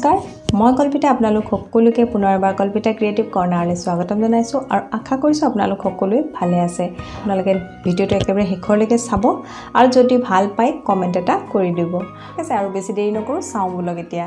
নমস্কাৰ মই কল্পিতা আপোনালোক সকলোকে পুনৰ এবাৰ কল্পিতা ক্ৰিয়েটিভ কৰ্ণাৰলৈ স্বাগতম জনাইছোঁ আৰু আশা কৰিছোঁ আপোনালোক সকলোৱে ভালে আছে। আপোনালোকে ভিডিঅ'টো একেবাৰে শেষৰলৈকে চাব আৰু যদি ভাল পায় কমেণ্ট এটা কৰি দিব। ঠিক আছে আৰু বেছি দেৰি নকৰোঁ চাওঁ বোলক এতিয়া।